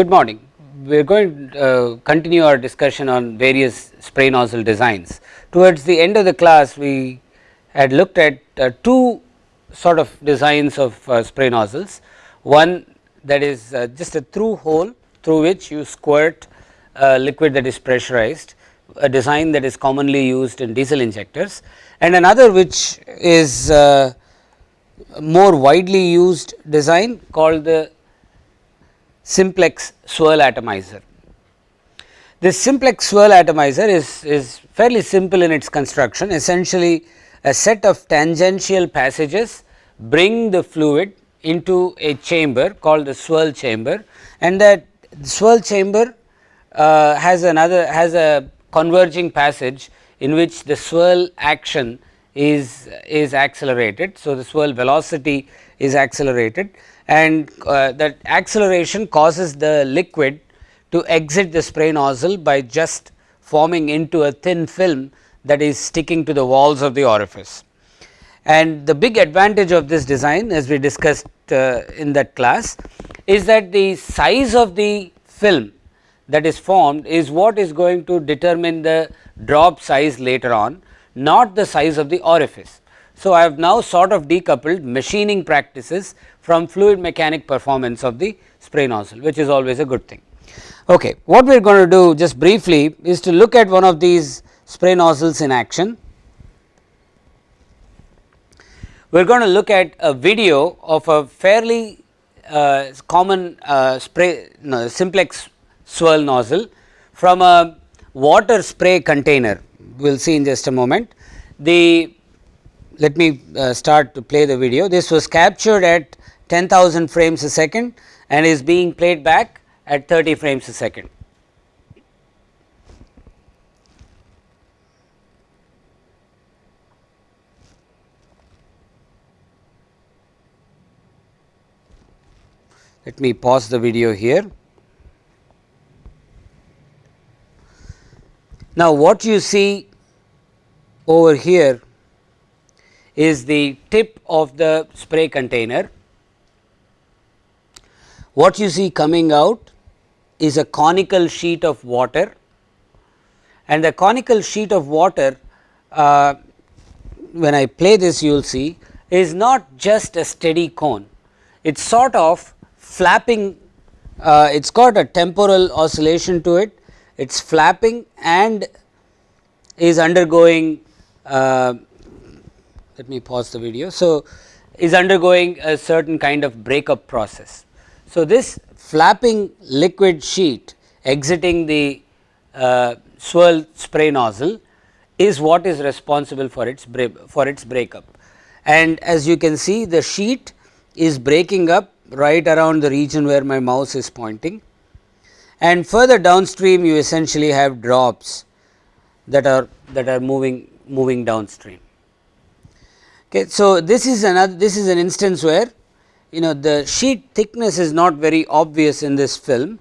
Good morning. We are going to uh, continue our discussion on various spray nozzle designs. Towards the end of the class, we had looked at uh, two sort of designs of uh, spray nozzles. One that is uh, just a through hole through which you squirt liquid that is pressurized, a design that is commonly used in diesel injectors and another which is uh, more widely used design called the simplex swirl atomizer. This simplex swirl atomizer is, is fairly simple in its construction essentially a set of tangential passages bring the fluid into a chamber called the swirl chamber and that swirl chamber uh, has another has a converging passage in which the swirl action is is accelerated. So, the swirl velocity is accelerated and uh, that acceleration causes the liquid to exit the spray nozzle by just forming into a thin film that is sticking to the walls of the orifice. And the big advantage of this design as we discussed uh, in that class is that the size of the film that is formed is what is going to determine the drop size later on not the size of the orifice. So, I have now sort of decoupled machining practices from fluid mechanic performance of the spray nozzle which is always a good thing. Okay. What we are going to do just briefly is to look at one of these spray nozzles in action. We are going to look at a video of a fairly uh, common uh, spray no, simplex swirl nozzle from a water spray container we will see in just a moment. The let me uh, start to play the video. This was captured at 10,000 frames a second and is being played back at 30 frames a second. Let me pause the video here. Now, what you see over here is the tip of the spray container. What you see coming out is a conical sheet of water and the conical sheet of water uh, when I play this you will see is not just a steady cone, it is sort of flapping, uh, it has got a temporal oscillation to it, it is flapping and is undergoing uh, let me pause the video. So, is undergoing a certain kind of breakup process. So, this flapping liquid sheet exiting the uh, swirl spray nozzle is what is responsible for its for its breakup. And as you can see the sheet is breaking up right around the region where my mouse is pointing and further downstream you essentially have drops that are that are moving moving downstream. Okay, so this is another this is an instance where you know the sheet thickness is not very obvious in this film,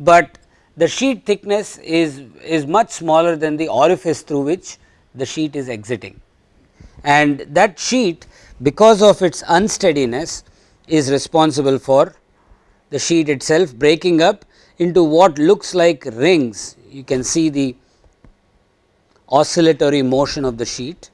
but the sheet thickness is is much smaller than the orifice through which the sheet is exiting. And that sheet because of its unsteadiness is responsible for the sheet itself breaking up into what looks like rings. You can see the oscillatory motion of the sheet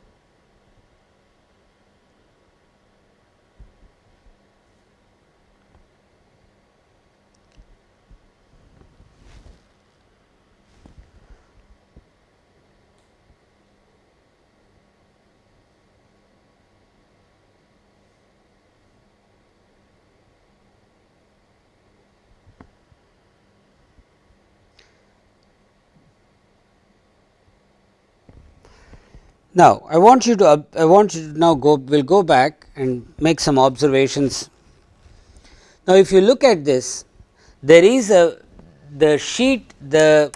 Now, I want you to I want you to now go we will go back and make some observations. Now, if you look at this there is a the sheet the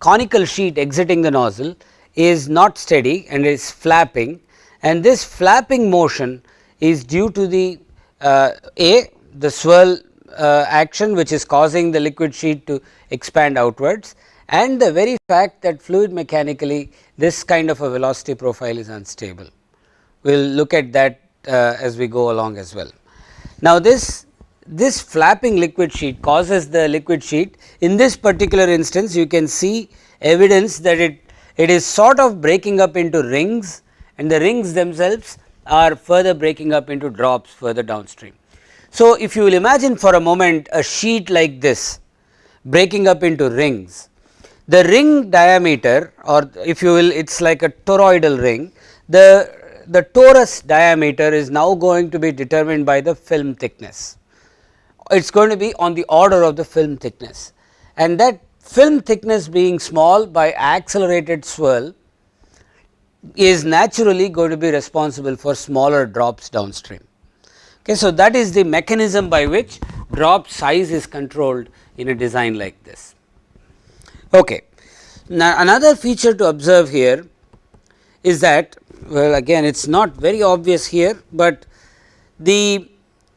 conical sheet exiting the nozzle is not steady and is flapping and this flapping motion is due to the uh, A the swirl uh, action which is causing the liquid sheet to expand outwards and the very fact that fluid mechanically this kind of a velocity profile is unstable. We will look at that uh, as we go along as well. Now, this this flapping liquid sheet causes the liquid sheet in this particular instance you can see evidence that it it is sort of breaking up into rings and the rings themselves are further breaking up into drops further downstream. So, if you will imagine for a moment a sheet like this breaking up into rings, the ring diameter or if you will it is like a toroidal ring, the, the torus diameter is now going to be determined by the film thickness. It is going to be on the order of the film thickness and that film thickness being small by accelerated swirl is naturally going to be responsible for smaller drops downstream. Okay, so, that is the mechanism by which drop size is controlled in a design like this. Okay. Now, another feature to observe here is that well again it is not very obvious here, but the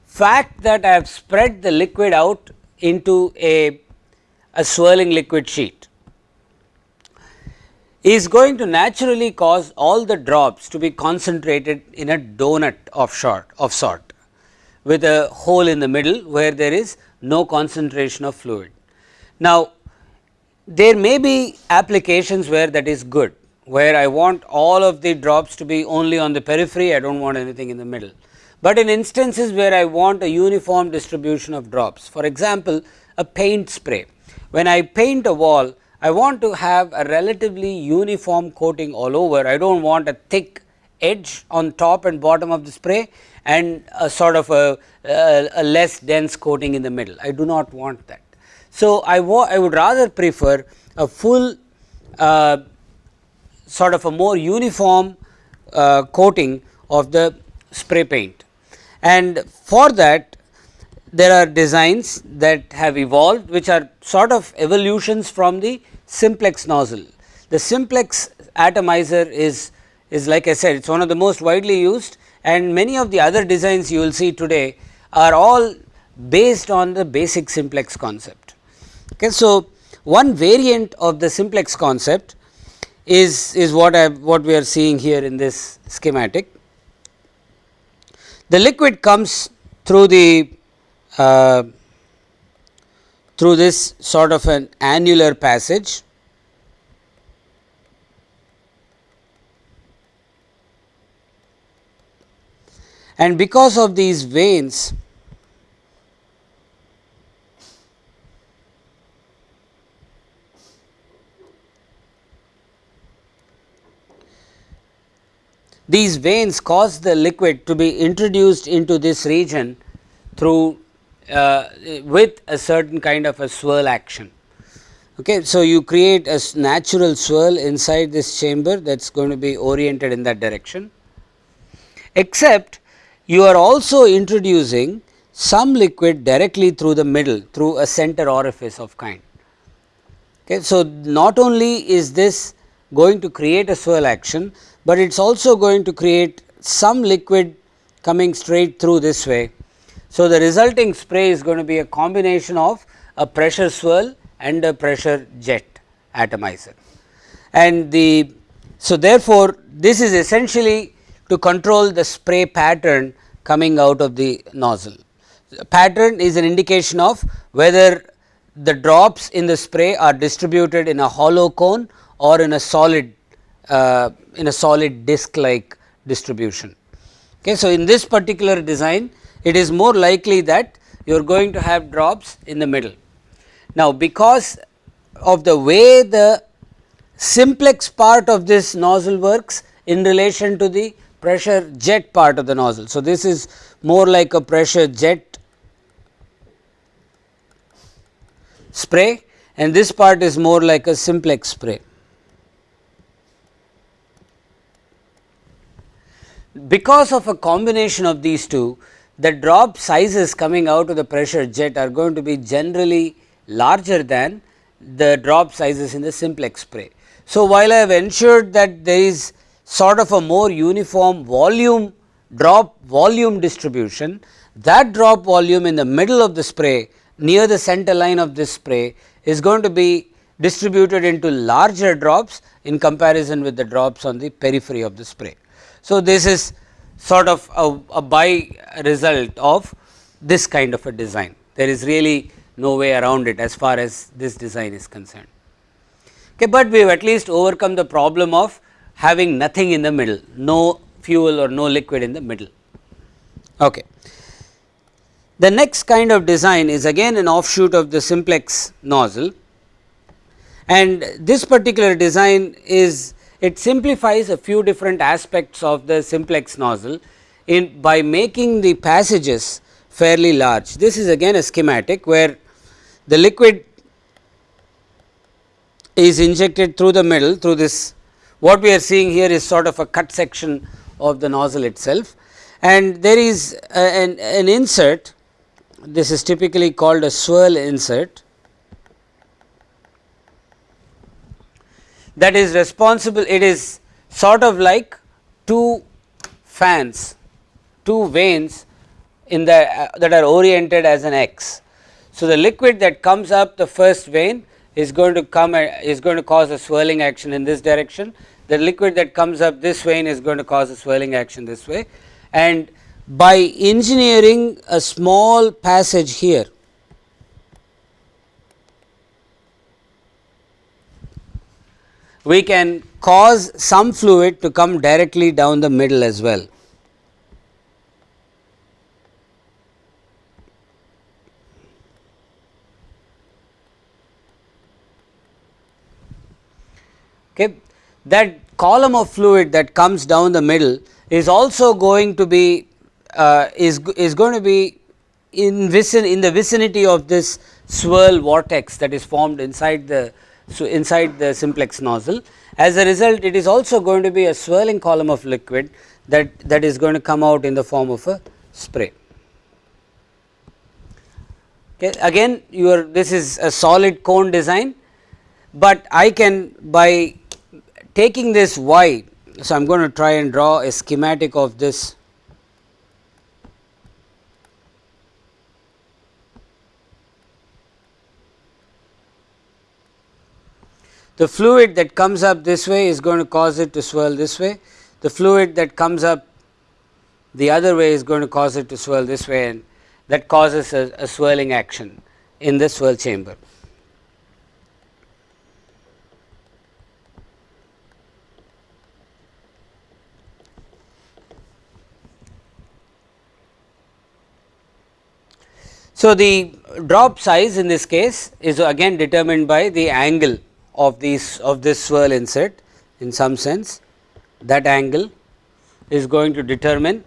fact that I have spread the liquid out into a, a swirling liquid sheet is going to naturally cause all the drops to be concentrated in a donut of sort of sort with a hole in the middle where there is no concentration of fluid. Now, there may be applications where that is good, where I want all of the drops to be only on the periphery, I do not want anything in the middle. But in instances where I want a uniform distribution of drops, for example, a paint spray. When I paint a wall, I want to have a relatively uniform coating all over, I do not want a thick edge on top and bottom of the spray and a sort of a, a, a less dense coating in the middle. I do not want that. So, I, I would rather prefer a full uh, sort of a more uniform uh, coating of the spray paint. And for that there are designs that have evolved which are sort of evolutions from the simplex nozzle. The simplex atomizer is, is like I said it is one of the most widely used and many of the other designs you will see today are all based on the basic simplex concept. Okay. So, one variant of the simplex concept is, is what I what we are seeing here in this schematic. The liquid comes through the uh, through this sort of an annular passage and because of these vanes these vanes cause the liquid to be introduced into this region through uh, with a certain kind of a swirl action. Okay. So, you create a natural swirl inside this chamber that is going to be oriented in that direction, except you are also introducing some liquid directly through the middle through a center orifice of kind. Okay. So, not only is this going to create a swirl action, but it is also going to create some liquid coming straight through this way. So, the resulting spray is going to be a combination of a pressure swirl and a pressure jet atomizer. And the so therefore, this is essentially to control the spray pattern coming out of the nozzle. The pattern is an indication of whether the drops in the spray are distributed in a hollow cone or in a solid uh, in a solid disc like distribution. Okay. So, in this particular design it is more likely that you are going to have drops in the middle. Now, because of the way the simplex part of this nozzle works in relation to the pressure jet part of the nozzle. So, this is more like a pressure jet spray and this part is more like a simplex spray. Because of a combination of these two, the drop sizes coming out of the pressure jet are going to be generally larger than the drop sizes in the simplex spray. So, while I have ensured that there is sort of a more uniform volume drop volume distribution, that drop volume in the middle of the spray near the center line of this spray is going to be distributed into larger drops in comparison with the drops on the periphery of the spray. So, this is sort of a, a by result of this kind of a design. There is really no way around it as far as this design is concerned. Okay, but we have at least overcome the problem of having nothing in the middle, no fuel or no liquid in the middle. Okay. The next kind of design is again an offshoot of the simplex nozzle and this particular design is it simplifies a few different aspects of the simplex nozzle in by making the passages fairly large. This is again a schematic where the liquid is injected through the middle through this. What we are seeing here is sort of a cut section of the nozzle itself. And there is a, an, an insert. This is typically called a swirl insert that is responsible it is sort of like two fans two vanes in the uh, that are oriented as an x. So, the liquid that comes up the first vane is going to come uh, is going to cause a swirling action in this direction the liquid that comes up this vane is going to cause a swirling action this way and by engineering a small passage here we can cause some fluid to come directly down the middle as well. Okay. That column of fluid that comes down the middle is also going to be uh, is, is going to be in vicin in the vicinity of this swirl vortex that is formed inside the so inside the simplex nozzle. As a result it is also going to be a swirling column of liquid that that is going to come out in the form of a spray. Okay. Again your this is a solid cone design, but I can by taking this y. So, I am going to try and draw a schematic of this The fluid that comes up this way is going to cause it to swirl this way. The fluid that comes up the other way is going to cause it to swirl this way and that causes a, a swirling action in the swirl chamber. So, the drop size in this case is again determined by the angle of these of this swirl insert in some sense that angle is going to determine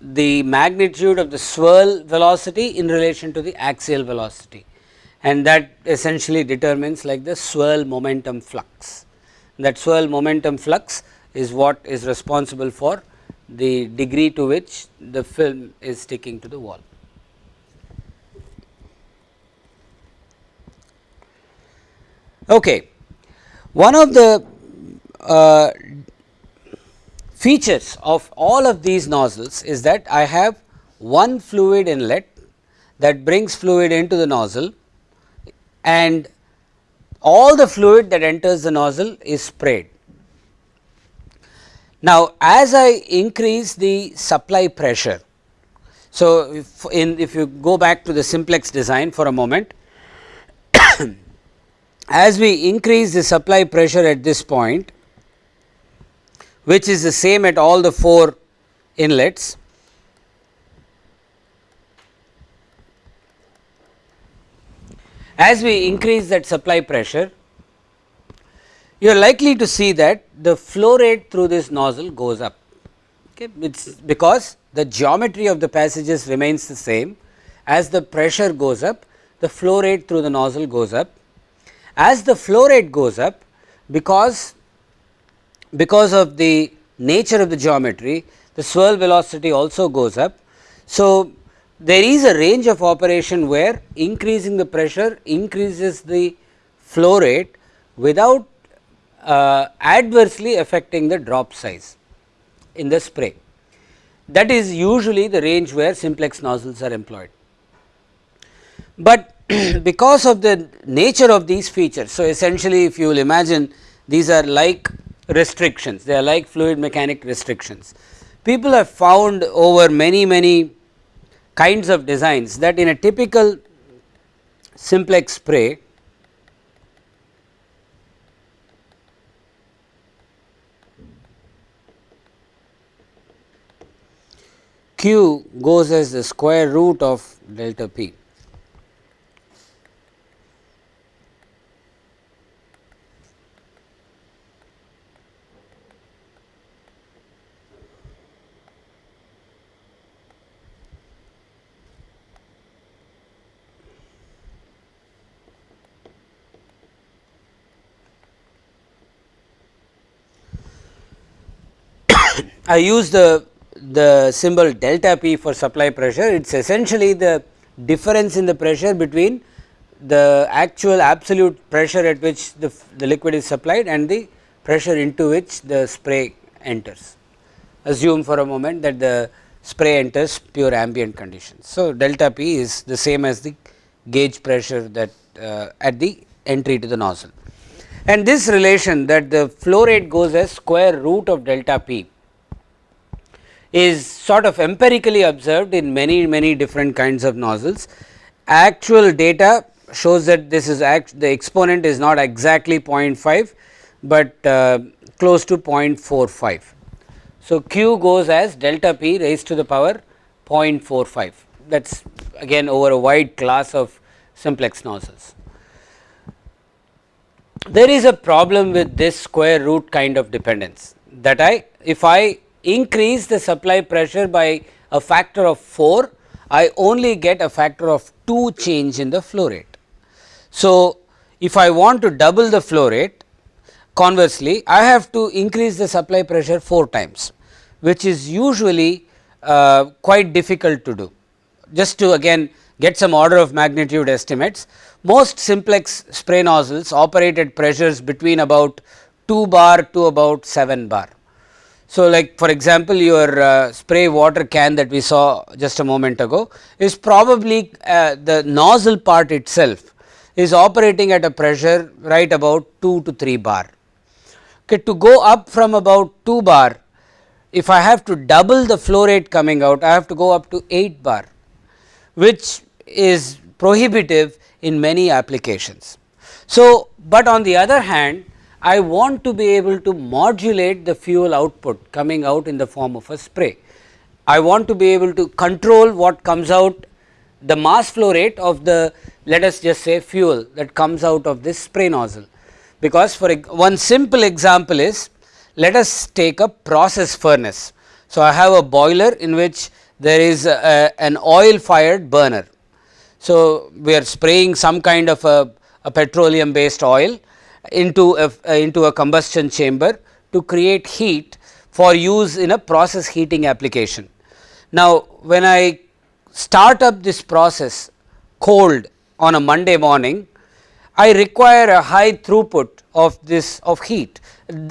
the magnitude of the swirl velocity in relation to the axial velocity and that essentially determines like the swirl momentum flux. That swirl momentum flux is what is responsible for the degree to which the film is sticking to the wall. Okay. One of the uh, features of all of these nozzles is that I have one fluid inlet that brings fluid into the nozzle and all the fluid that enters the nozzle is sprayed. Now, as I increase the supply pressure, so if, in, if you go back to the simplex design for a moment, as we increase the supply pressure at this point which is the same at all the 4 inlets as we increase that supply pressure you are likely to see that the flow rate through this nozzle goes up. Okay? It's because the geometry of the passages remains the same. As the pressure goes up the flow rate through the nozzle goes up as the flow rate goes up because because of the nature of the geometry the swirl velocity also goes up. So, there is a range of operation where increasing the pressure increases the flow rate without uh, adversely affecting the drop size in the spray. That is usually the range where simplex nozzles are employed. But because of the nature of these features. So, essentially if you will imagine these are like restrictions, they are like fluid mechanic restrictions. People have found over many many kinds of designs that in a typical simplex spray q goes as the square root of delta p. I use the the symbol delta P for supply pressure, it is essentially the difference in the pressure between the actual absolute pressure at which the, the liquid is supplied and the pressure into which the spray enters. Assume for a moment that the spray enters pure ambient conditions. So, delta P is the same as the gauge pressure that uh, at the entry to the nozzle. And this relation that the flow rate goes as square root of delta P is sort of empirically observed in many many different kinds of nozzles. Actual data shows that this is act the exponent is not exactly 0.5, but uh, close to 0.45. So, q goes as delta p raised to the power 0.45 that is again over a wide class of simplex nozzles. There is a problem with this square root kind of dependence that I if I increase the supply pressure by a factor of 4, I only get a factor of 2 change in the flow rate. So, if I want to double the flow rate conversely I have to increase the supply pressure 4 times which is usually uh, quite difficult to do. Just to again get some order of magnitude estimates most simplex spray nozzles operate at pressures between about 2 bar to about 7 bar so, like for example, your uh, spray water can that we saw just a moment ago is probably uh, the nozzle part itself is operating at a pressure right about 2 to 3 bar. Okay, to go up from about 2 bar, if I have to double the flow rate coming out, I have to go up to 8 bar, which is prohibitive in many applications. So, but on the other hand I want to be able to modulate the fuel output coming out in the form of a spray. I want to be able to control what comes out the mass flow rate of the let us just say fuel that comes out of this spray nozzle. Because for one simple example is let us take a process furnace. So, I have a boiler in which there is a, an oil fired burner. So, we are spraying some kind of a, a petroleum based oil into a, into a combustion chamber to create heat for use in a process heating application. Now, when I start up this process cold on a Monday morning, I require a high throughput of this of heat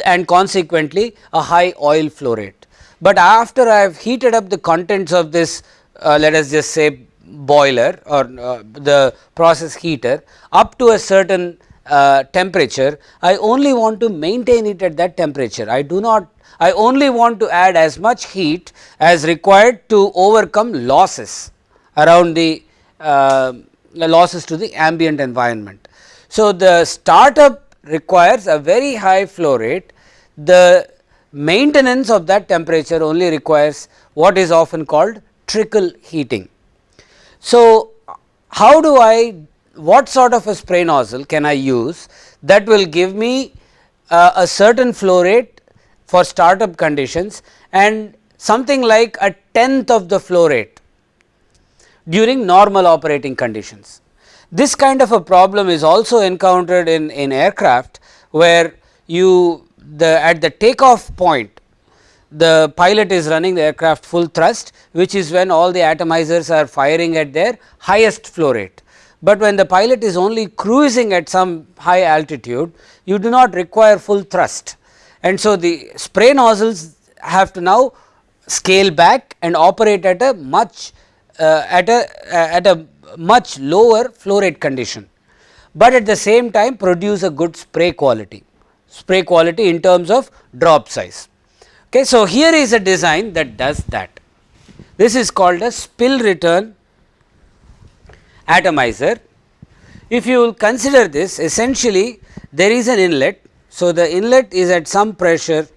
and consequently a high oil flow rate. But after I have heated up the contents of this uh, let us just say boiler or uh, the process heater up to a certain uh, temperature, I only want to maintain it at that temperature. I do not I only want to add as much heat as required to overcome losses around the uh, losses to the ambient environment. So, the startup requires a very high flow rate, the maintenance of that temperature only requires what is often called trickle heating. So, how do I what sort of a spray nozzle can I use that will give me uh, a certain flow rate for startup conditions and something like a tenth of the flow rate during normal operating conditions. This kind of a problem is also encountered in, in aircraft where you the at the takeoff point the pilot is running the aircraft full thrust which is when all the atomizers are firing at their highest flow rate but when the pilot is only cruising at some high altitude you do not require full thrust and so the spray nozzles have to now scale back and operate at a much uh, at a uh, at a much lower flow rate condition, but at the same time produce a good spray quality spray quality in terms of drop size. Okay, so, here is a design that does that. This is called a spill return atomizer. If you will consider this essentially there is an inlet. So, the inlet is at some pressure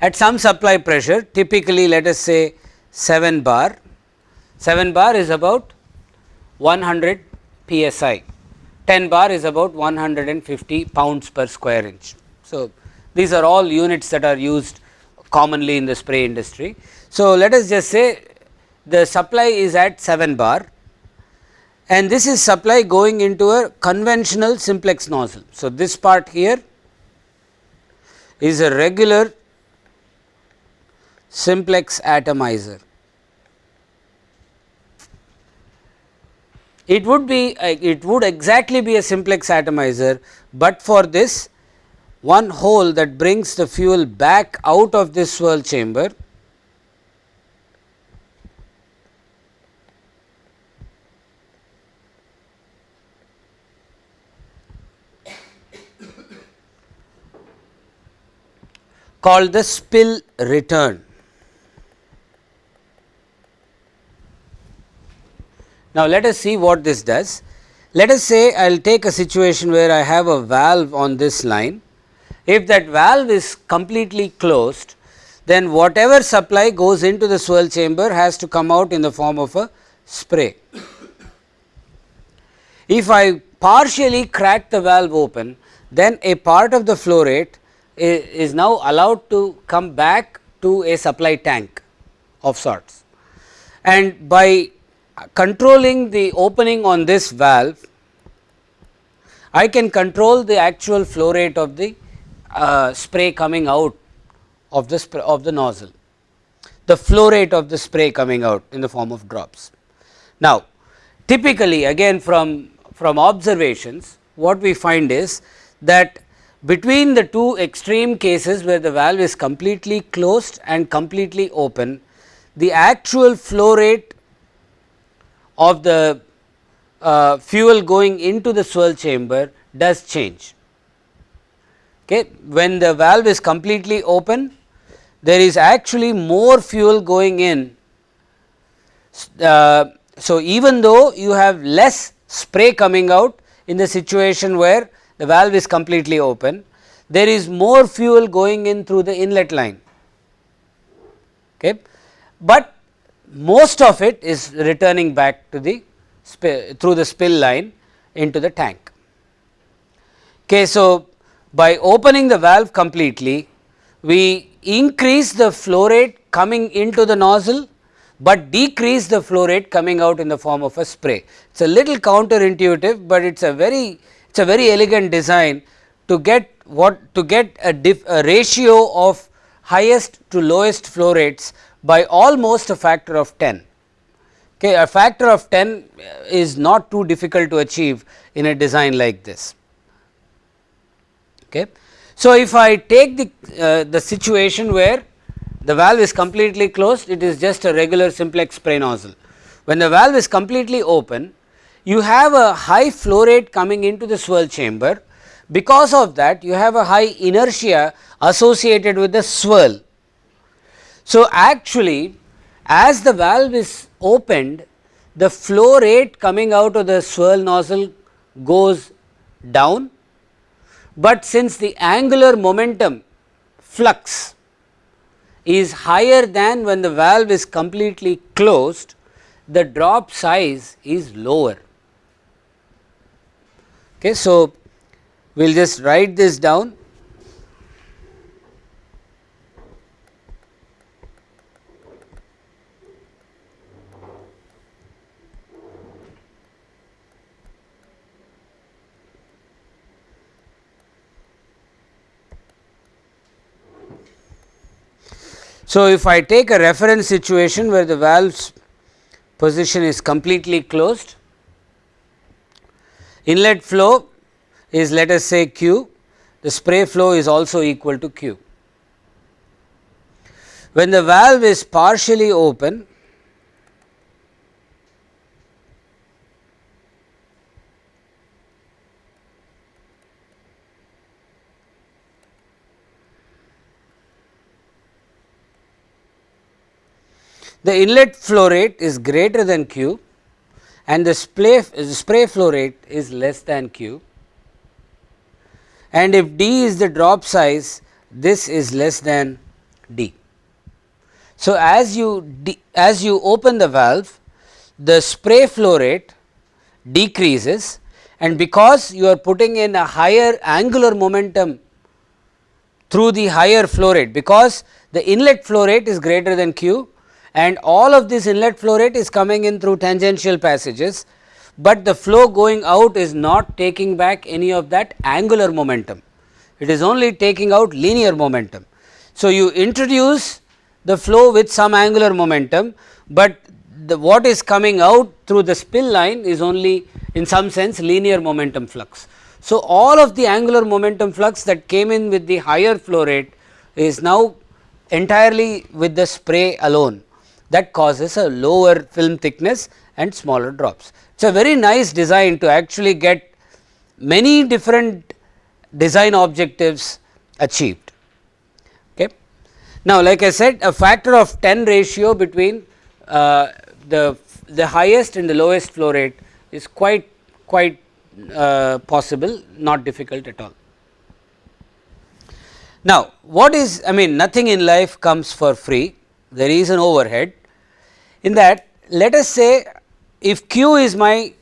at some supply pressure typically let us say 7 bar, 7 bar is about 100 psi, 10 bar is about 150 pounds per square inch. So, these are all units that are used commonly in the spray industry. So, let us just say the supply is at 7 bar and this is supply going into a conventional simplex nozzle. So, this part here is a regular simplex atomizer. It would be uh, it would exactly be a simplex atomizer, but for this one hole that brings the fuel back out of this swirl chamber called the spill return. Now, let us see what this does. Let us say I will take a situation where I have a valve on this line. If that valve is completely closed, then whatever supply goes into the swirl chamber has to come out in the form of a spray. If I partially crack the valve open, then a part of the flow rate is now allowed to come back to a supply tank of sorts. And by controlling the opening on this valve, I can control the actual flow rate of the uh, spray coming out of the of the nozzle, the flow rate of the spray coming out in the form of drops. Now, typically again from from observations what we find is that between the two extreme cases where the valve is completely closed and completely open, the actual flow rate of the uh, fuel going into the swirl chamber does change. Okay. When the valve is completely open, there is actually more fuel going in. Uh, so, even though you have less spray coming out in the situation where the valve is completely open, there is more fuel going in through the inlet line. Okay. But most of it is returning back to the through the spill line into the tank. Okay, so, by opening the valve completely, we increase the flow rate coming into the nozzle, but decrease the flow rate coming out in the form of a spray. It is a little counterintuitive, but it is a very it is a very elegant design to get what to get a, a ratio of highest to lowest flow rates by almost a factor of 10. Okay, a factor of 10 is not too difficult to achieve in a design like this. Okay. So, if I take the, uh, the situation where the valve is completely closed, it is just a regular simplex spray nozzle. When the valve is completely open, you have a high flow rate coming into the swirl chamber. Because of that, you have a high inertia associated with the swirl so, actually as the valve is opened the flow rate coming out of the swirl nozzle goes down, but since the angular momentum flux is higher than when the valve is completely closed, the drop size is lower. Okay, so, we will just write this down So, if I take a reference situation where the valve's position is completely closed, inlet flow is let us say q, the spray flow is also equal to q. When the valve is partially open, the inlet flow rate is greater than Q and the spray, spray flow rate is less than Q and if d is the drop size this is less than d. So, as you as you open the valve the spray flow rate decreases and because you are putting in a higher angular momentum through the higher flow rate because the inlet flow rate is greater than q and all of this inlet flow rate is coming in through tangential passages, but the flow going out is not taking back any of that angular momentum, it is only taking out linear momentum. So, you introduce the flow with some angular momentum, but the what is coming out through the spill line is only in some sense linear momentum flux. So, all of the angular momentum flux that came in with the higher flow rate is now entirely with the spray alone that causes a lower film thickness and smaller drops. It is a very nice design to actually get many different design objectives achieved. Okay. Now, like I said a factor of 10 ratio between uh, the, the highest and the lowest flow rate is quite quite uh, possible not difficult at all. Now, what is I mean nothing in life comes for free there is an overhead in that let us say if q is my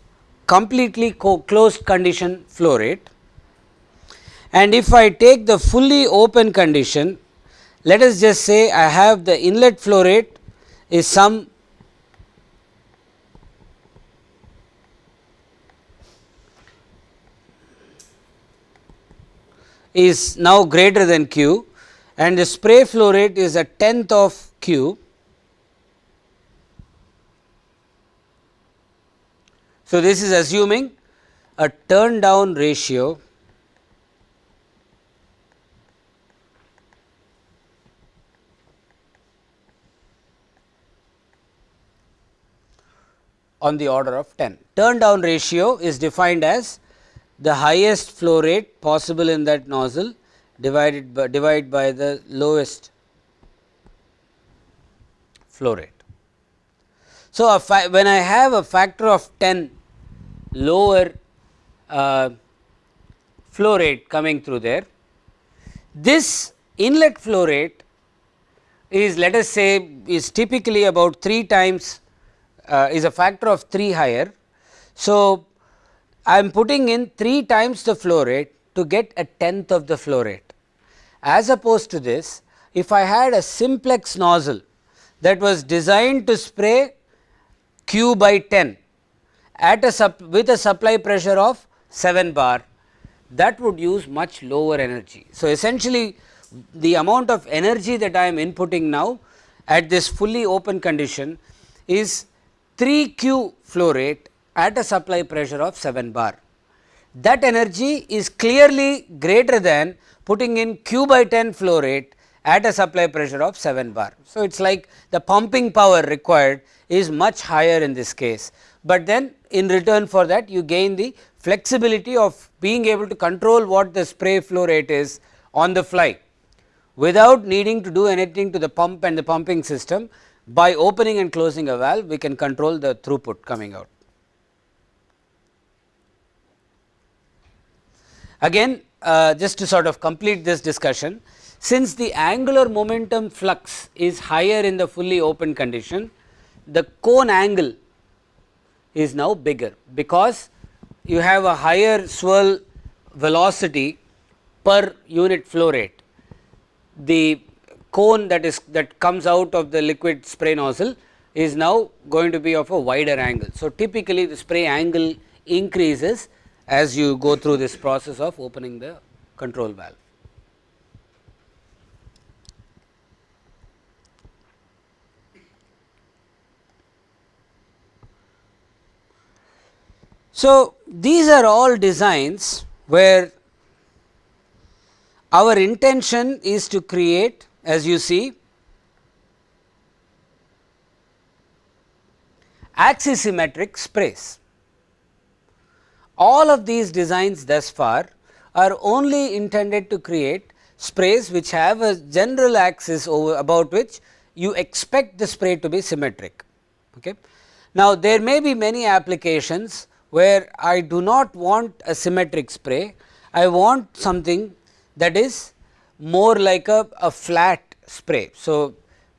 completely closed condition flow rate and if I take the fully open condition let us just say I have the inlet flow rate is some is now greater than q and the spray flow rate is a tenth of q. So, this is assuming a turn down ratio on the order of 10. Turn down ratio is defined as the highest flow rate possible in that nozzle divided by divided by the lowest flow rate. So, when I have a factor of 10 lower uh, flow rate coming through there, this inlet flow rate is let us say is typically about 3 times uh, is a factor of 3 higher. So, I am putting in 3 times the flow rate to get a tenth of the flow rate. As opposed to this, if I had a simplex nozzle that was designed to spray q by 10 at a with a supply pressure of 7 bar, that would use much lower energy. So, essentially the amount of energy that I am inputting now at this fully open condition is 3 q flow rate at a supply pressure of 7 bar. That energy is clearly greater than putting in q by 10 flow rate at a supply pressure of 7 bar. So, it is like the pumping power required is much higher in this case, but then in return for that you gain the flexibility of being able to control what the spray flow rate is on the fly without needing to do anything to the pump and the pumping system by opening and closing a valve we can control the throughput coming out. Again uh, just to sort of complete this discussion, since the angular momentum flux is higher in the fully open condition, the cone angle is now bigger because you have a higher swirl velocity per unit flow rate. The cone that is that comes out of the liquid spray nozzle is now going to be of a wider angle. So, typically the spray angle increases as you go through this process of opening the control valve. So, these are all designs where our intention is to create as you see axisymmetric sprays. All of these designs thus far are only intended to create sprays which have a general axis over about which you expect the spray to be symmetric. Okay. Now, there may be many applications where I do not want a symmetric spray, I want something that is more like a, a flat spray. So,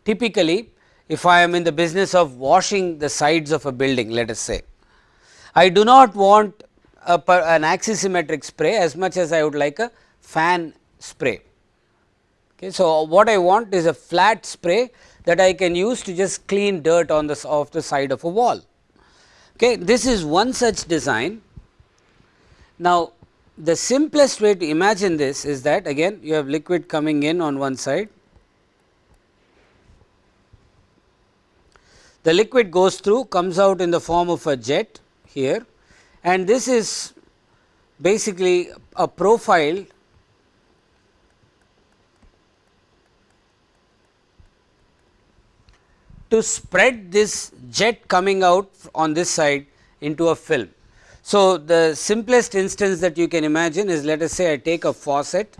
typically if I am in the business of washing the sides of a building let us say, I do not want a, an axisymmetric spray as much as I would like a fan spray. Okay. So, what I want is a flat spray that I can use to just clean dirt on the off the side of a wall. Okay. This is one such design. Now, the simplest way to imagine this is that again you have liquid coming in on one side, the liquid goes through comes out in the form of a jet here and this is basically a profile to spread this jet coming out on this side into a film. So, the simplest instance that you can imagine is let us say I take a faucet,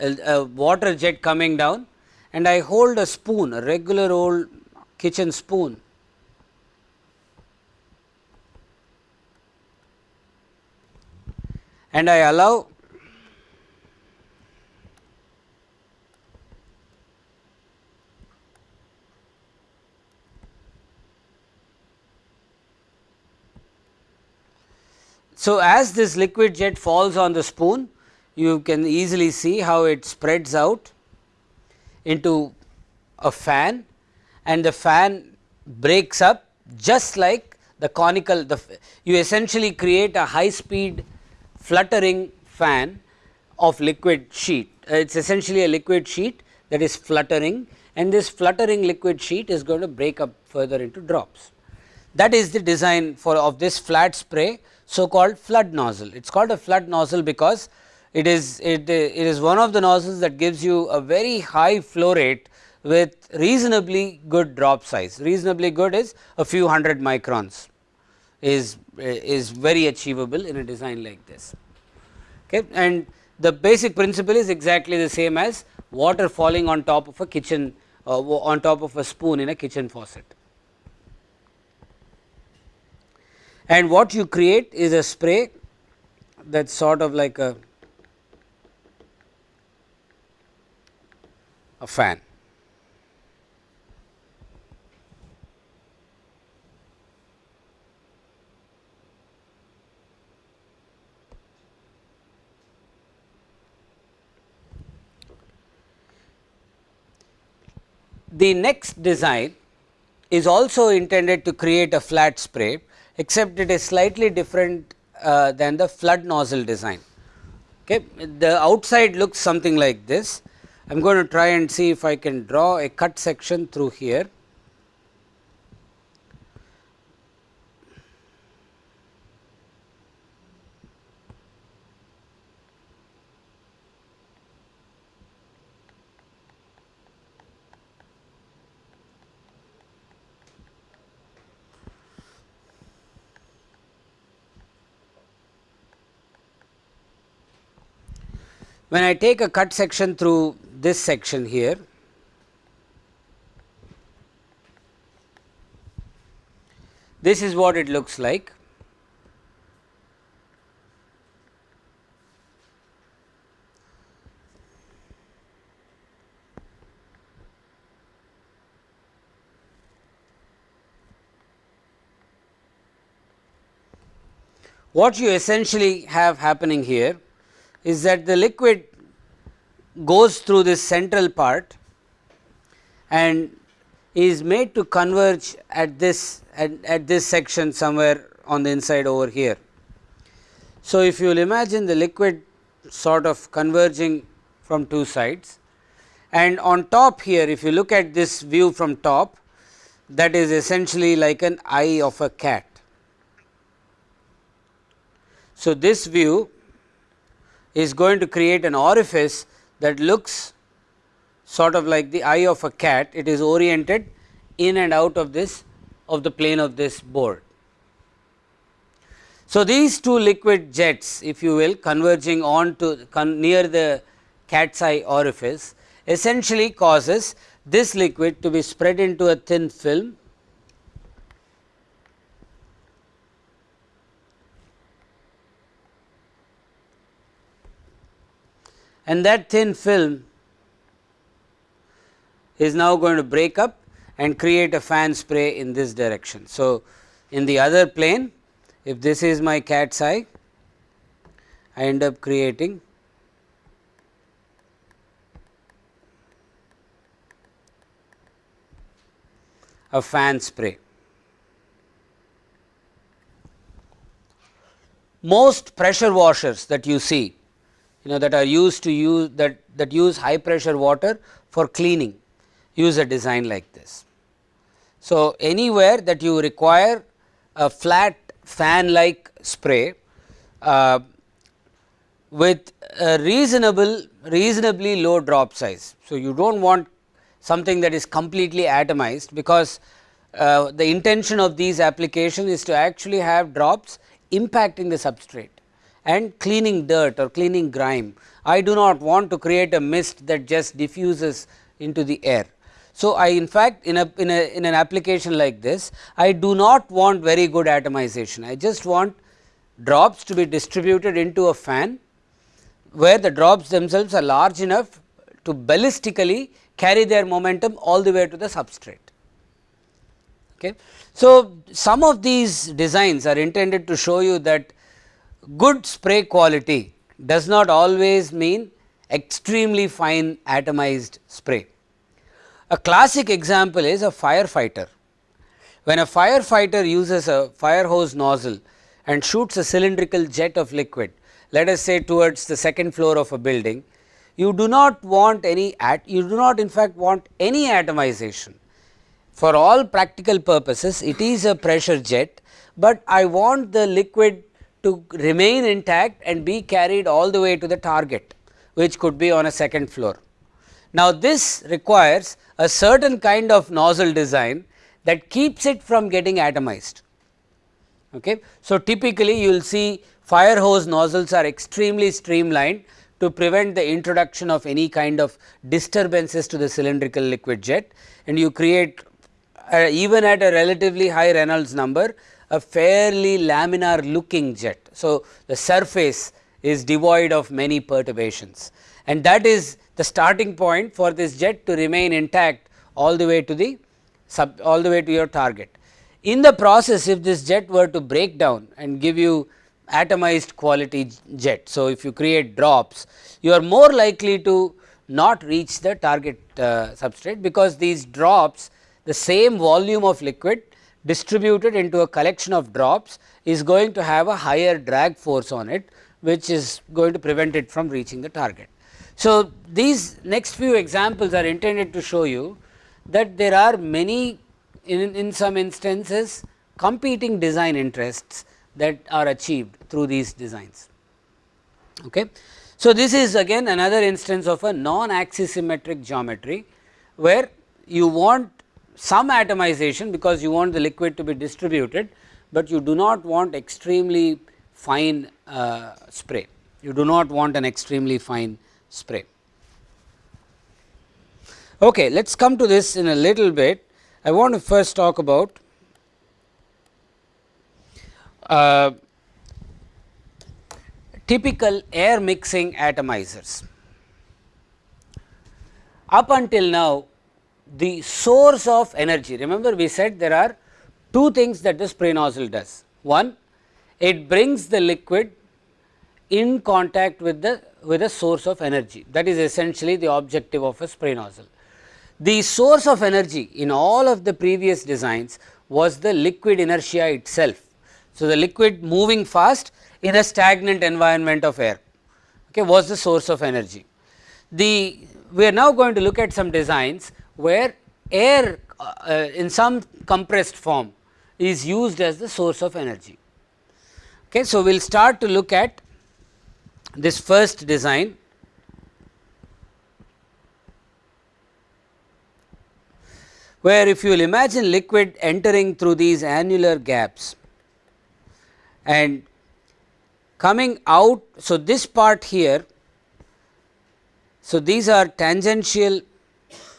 a, a water jet coming down and I hold a spoon, a regular old kitchen spoon and I allow So, as this liquid jet falls on the spoon, you can easily see how it spreads out into a fan and the fan breaks up just like the conical the you essentially create a high speed fluttering fan of liquid sheet. Uh, it is essentially a liquid sheet that is fluttering and this fluttering liquid sheet is going to break up further into drops. That is the design for of this flat spray so called flood nozzle. It is called a flood nozzle because it is it, it is one of the nozzles that gives you a very high flow rate with reasonably good drop size. Reasonably good is a few hundred microns is is very achievable in a design like this. Okay. And the basic principle is exactly the same as water falling on top of a kitchen uh, on top of a spoon in a kitchen faucet. And what you create is a spray that is sort of like a, a fan. The next design is also intended to create a flat spray except it is slightly different uh, than the flood nozzle design. Okay. The outside looks something like this. I am going to try and see if I can draw a cut section through here. When I take a cut section through this section here, this is what it looks like. What you essentially have happening here is that the liquid goes through this central part and is made to converge at this at, at this section somewhere on the inside over here. So, if you will imagine the liquid sort of converging from two sides and on top here if you look at this view from top that is essentially like an eye of a cat. So, this view is going to create an orifice that looks sort of like the eye of a cat, it is oriented in and out of this of the plane of this board. So, these two liquid jets if you will converging on to con near the cat's eye orifice essentially causes this liquid to be spread into a thin film and that thin film is now going to break up and create a fan spray in this direction. So, in the other plane if this is my cat's eye I end up creating a fan spray. Most pressure washers that you see you know that are used to use that that use high pressure water for cleaning use a design like this. So, anywhere that you require a flat fan like spray uh, with a reasonable reasonably low drop size. So, you do not want something that is completely atomized because uh, the intention of these applications is to actually have drops impacting the substrate and cleaning dirt or cleaning grime. I do not want to create a mist that just diffuses into the air. So, I in fact, in a, in a in an application like this I do not want very good atomization I just want drops to be distributed into a fan where the drops themselves are large enough to ballistically carry their momentum all the way to the substrate. Okay. So, some of these designs are intended to show you that good spray quality does not always mean extremely fine atomized spray. A classic example is a firefighter. When a firefighter uses a fire hose nozzle and shoots a cylindrical jet of liquid, let us say towards the second floor of a building, you do not want any at you do not in fact want any atomization. For all practical purposes it is a pressure jet, but I want the liquid to remain intact and be carried all the way to the target which could be on a second floor. Now, this requires a certain kind of nozzle design that keeps it from getting atomized. Okay. So, typically you will see fire hose nozzles are extremely streamlined to prevent the introduction of any kind of disturbances to the cylindrical liquid jet and you create uh, even at a relatively high Reynolds number a fairly laminar looking jet. So, the surface is devoid of many perturbations and that is the starting point for this jet to remain intact all the way to the sub all the way to your target. In the process if this jet were to break down and give you atomized quality jet. So, if you create drops you are more likely to not reach the target uh, substrate because these drops the same volume of liquid distributed into a collection of drops is going to have a higher drag force on it which is going to prevent it from reaching the target. So, these next few examples are intended to show you that there are many in, in some instances competing design interests that are achieved through these designs. Okay. So, this is again another instance of a non axisymmetric geometry, where you want some atomization because you want the liquid to be distributed, but you do not want extremely fine uh, spray. You do not want an extremely fine spray. Okay, let us come to this in a little bit. I want to first talk about uh, typical air mixing atomizers. Up until now, the source of energy, remember we said there are two things that the spray nozzle does. One, it brings the liquid in contact with the with a source of energy that is essentially the objective of a spray nozzle. The source of energy in all of the previous designs was the liquid inertia itself. So, the liquid moving fast in a stagnant environment of air okay, was the source of energy. The we are now going to look at some designs where air uh, in some compressed form is used as the source of energy. Okay, so, we will start to look at this first design where if you will imagine liquid entering through these annular gaps and coming out. So, this part here So, these are tangential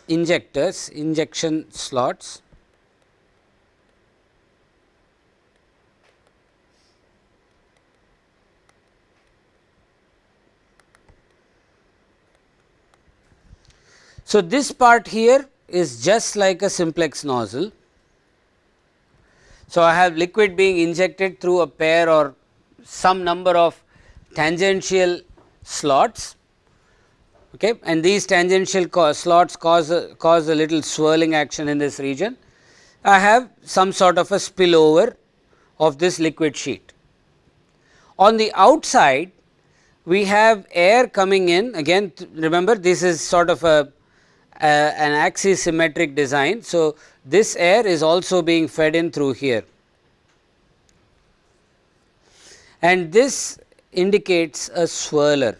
injectors, injection slots. So, this part here is just like a simplex nozzle. So, I have liquid being injected through a pair or some number of tangential slots okay, and these tangential slots cause a, cause a little swirling action in this region. I have some sort of a spillover of this liquid sheet. On the outside we have air coming in again remember this is sort of a an axis symmetric design. So, this air is also being fed in through here and this indicates a swirler.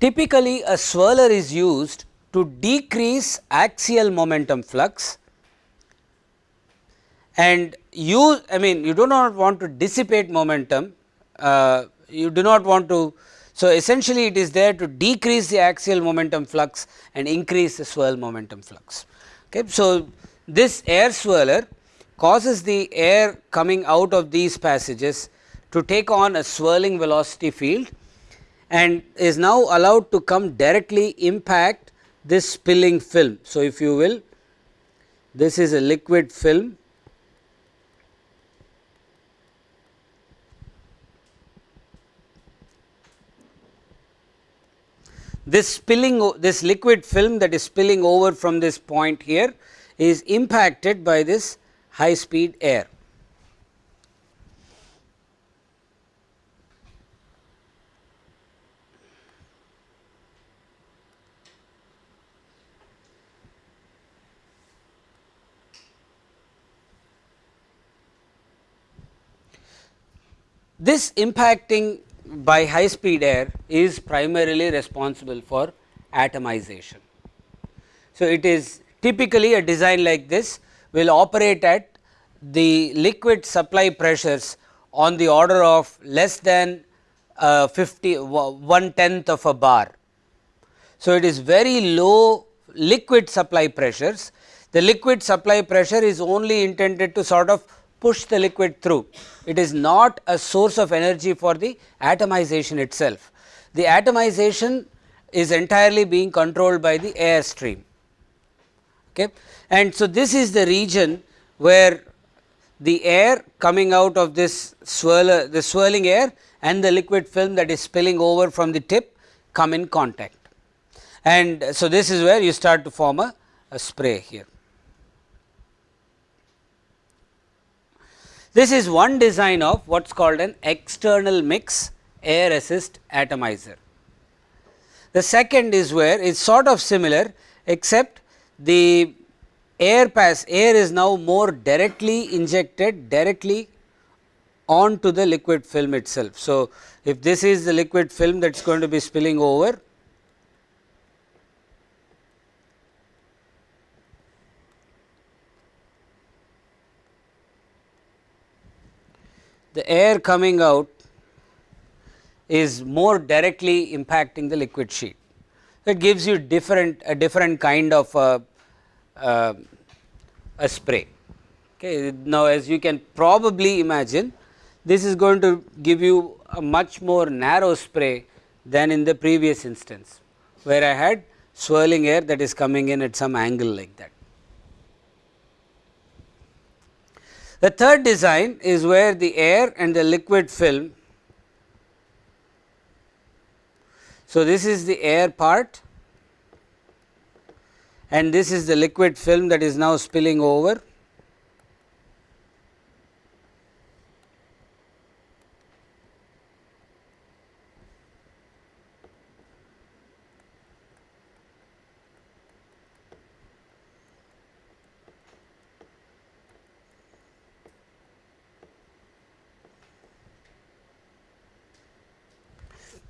Typically, a swirler is used to decrease axial momentum flux and you I mean you do not want to dissipate momentum uh, you do not want to. So, essentially it is there to decrease the axial momentum flux and increase the swirl momentum flux. Okay. So, this air swirler causes the air coming out of these passages to take on a swirling velocity field and is now allowed to come directly impact this spilling film. So, if you will this is a liquid film this spilling this liquid film that is spilling over from this point here is impacted by this high speed air. This impacting by high speed air is primarily responsible for atomization. So, it is typically a design like this will operate at the liquid supply pressures on the order of less than uh, 50 one tenth of a bar. So, it is very low liquid supply pressures. The liquid supply pressure is only intended to sort of push the liquid through. It is not a source of energy for the atomization itself. The atomization is entirely being controlled by the air stream. Okay. And so, this is the region where the air coming out of this swirler, the swirling air and the liquid film that is spilling over from the tip come in contact. And so, this is where you start to form a, a spray here. This is one design of what is called an external mix air assist atomizer. The second is where it is sort of similar except the air pass air is now more directly injected directly onto the liquid film itself. So, if this is the liquid film that is going to be spilling over the air coming out is more directly impacting the liquid sheet. It gives you different a different kind of a, a, a spray. Okay. Now, as you can probably imagine this is going to give you a much more narrow spray than in the previous instance, where I had swirling air that is coming in at some angle like that. The third design is where the air and the liquid film. So, this is the air part and this is the liquid film that is now spilling over.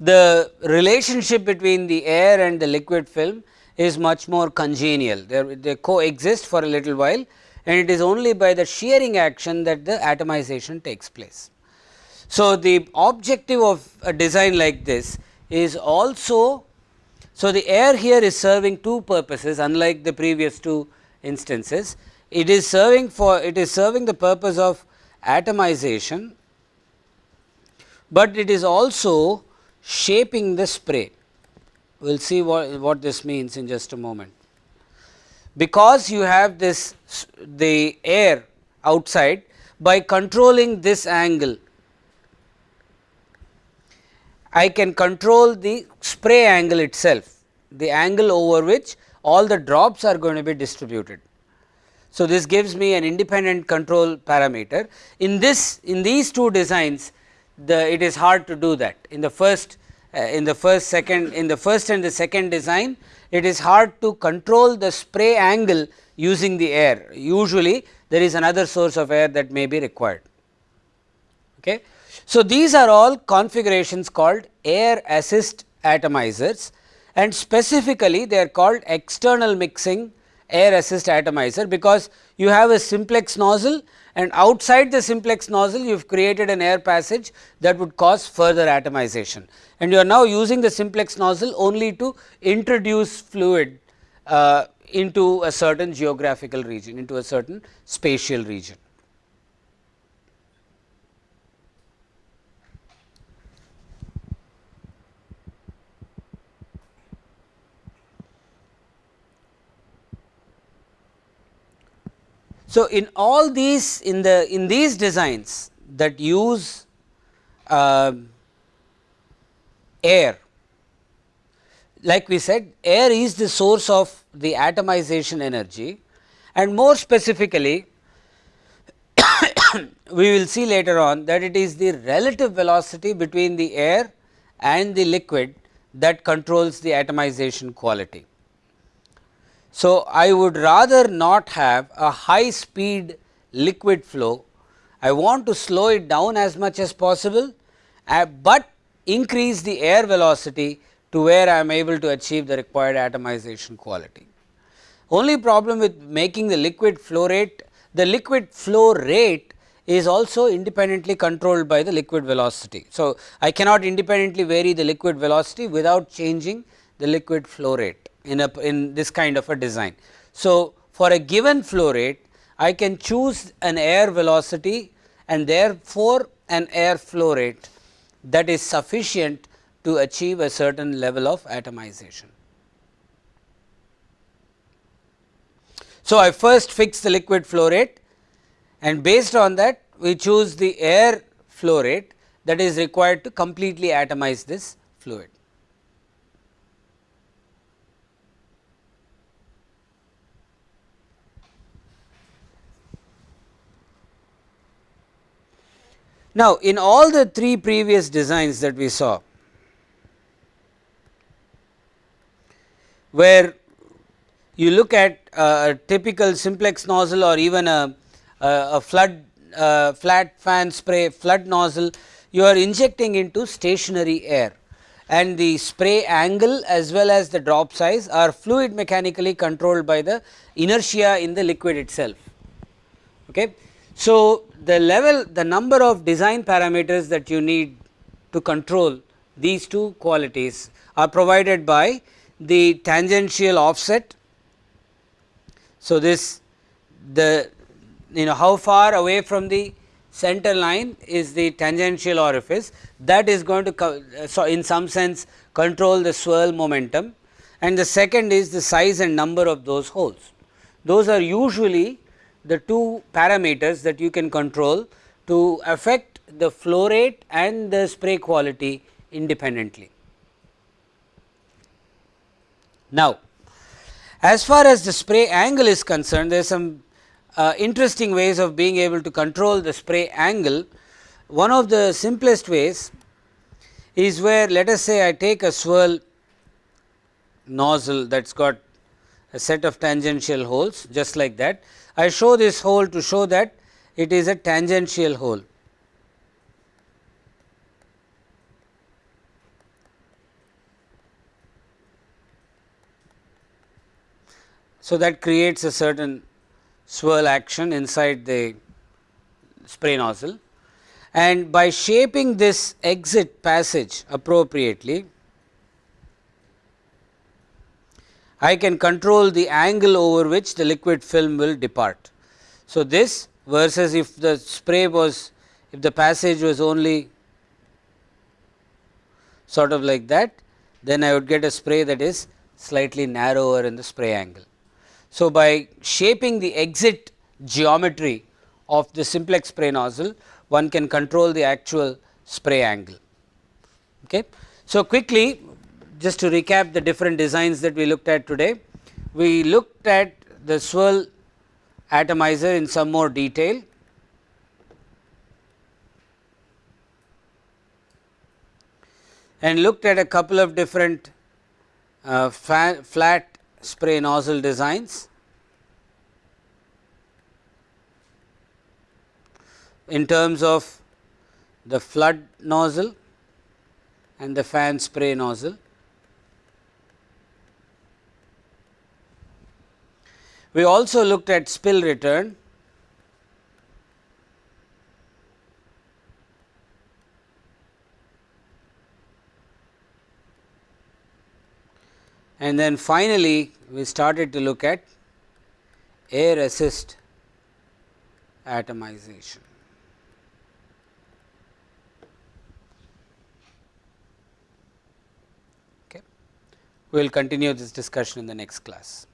The relationship between the air and the liquid film is much more congenial. They, they coexist for a little while and it is only by the shearing action that the atomization takes place. So, the objective of a design like this is also, so the air here is serving two purposes unlike the previous two instances. It is serving for it is serving the purpose of atomization, but it is also shaping the spray. We will see what, what this means in just a moment. Because you have this the air outside by controlling this angle I can control the spray angle itself, the angle over which all the drops are going to be distributed. So, this gives me an independent control parameter. In this in these two designs the it is hard to do that in the first uh, in the first second in the first and the second design it is hard to control the spray angle using the air usually there is another source of air that may be required. Okay. So, these are all configurations called air assist atomizers and specifically they are called external mixing air assist atomizer because you have a simplex nozzle and outside the simplex nozzle you have created an air passage that would cause further atomization and you are now using the simplex nozzle only to introduce fluid uh, into a certain geographical region into a certain spatial region. So, in all these in the in these designs that use uh, air like we said air is the source of the atomization energy and more specifically we will see later on that it is the relative velocity between the air and the liquid that controls the atomization quality. So, I would rather not have a high speed liquid flow, I want to slow it down as much as possible, uh, but increase the air velocity to where I am able to achieve the required atomization quality. Only problem with making the liquid flow rate, the liquid flow rate is also independently controlled by the liquid velocity. So, I cannot independently vary the liquid velocity without changing the liquid flow rate in a in this kind of a design. So, for a given flow rate I can choose an air velocity and therefore, an air flow rate that is sufficient to achieve a certain level of atomization. So, I first fix the liquid flow rate and based on that we choose the air flow rate that is required to completely atomize this fluid. Now, in all the three previous designs that we saw, where you look at a typical simplex nozzle or even a, a, flood uh, flat fan spray flood nozzle, you are injecting into stationary air and the spray angle as well as the drop size are fluid mechanically controlled by the inertia in the liquid itself. Okay. So, the level the number of design parameters that you need to control these two qualities are provided by the tangential offset. So, this the you know how far away from the center line is the tangential orifice that is going to so in some sense control the swirl momentum and the second is the size and number of those holes. Those are usually the two parameters that you can control to affect the flow rate and the spray quality independently. Now, as far as the spray angle is concerned, there are some uh, interesting ways of being able to control the spray angle. One of the simplest ways is where let us say I take a swirl nozzle that has got a set of tangential holes just like that I show this hole to show that it is a tangential hole. So, that creates a certain swirl action inside the spray nozzle and by shaping this exit passage appropriately, I can control the angle over which the liquid film will depart. So, this versus if the spray was if the passage was only sort of like that, then I would get a spray that is slightly narrower in the spray angle. So, by shaping the exit geometry of the simplex spray nozzle, one can control the actual spray angle. Okay. So, quickly just to recap the different designs that we looked at today, we looked at the swirl atomizer in some more detail. and looked at a couple of different uh, flat spray nozzle designs. in terms of the flood nozzle and the fan spray nozzle. We also looked at spill return and then finally, we started to look at air assist atomization. Okay. We will continue this discussion in the next class.